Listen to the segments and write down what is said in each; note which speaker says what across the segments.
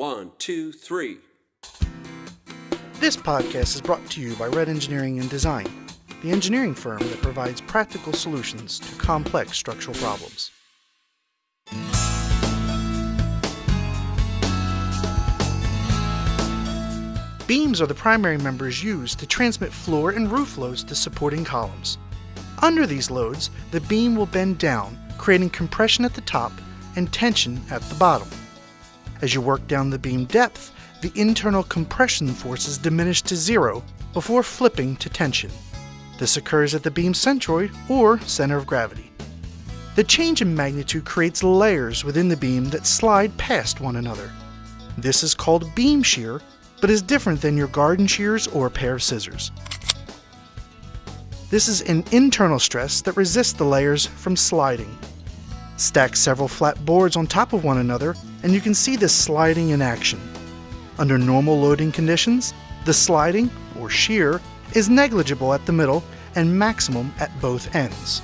Speaker 1: One, two, three.
Speaker 2: This podcast is brought to you by Red Engineering and Design, the engineering firm that provides practical solutions to complex structural problems. Beams are the primary members used to transmit floor and roof loads to supporting columns. Under these loads, the beam will bend down, creating compression at the top and tension at the bottom. As you work down the beam depth, the internal compression forces diminish to zero before flipping to tension. This occurs at the beam centroid or center of gravity. The change in magnitude creates layers within the beam that slide past one another. This is called beam shear, but is different than your garden shears or a pair of scissors. This is an internal stress that resists the layers from sliding. Stack several flat boards on top of one another and you can see this sliding in action. Under normal loading conditions, the sliding, or shear, is negligible at the middle and maximum at both ends.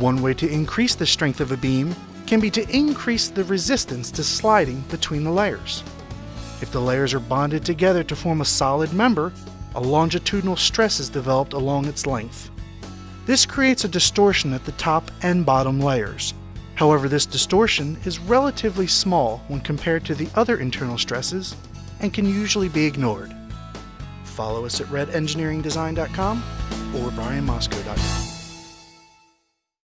Speaker 2: One way to increase the strength of a beam can be to increase the resistance to sliding between the layers. If the layers are bonded together to form a solid member, a longitudinal stress is developed along its length. This creates a distortion at the top and bottom layers. However, this distortion is relatively small when compared to the other internal stresses and can usually be ignored. Follow us at redengineeringdesign.com or brianmosco.com.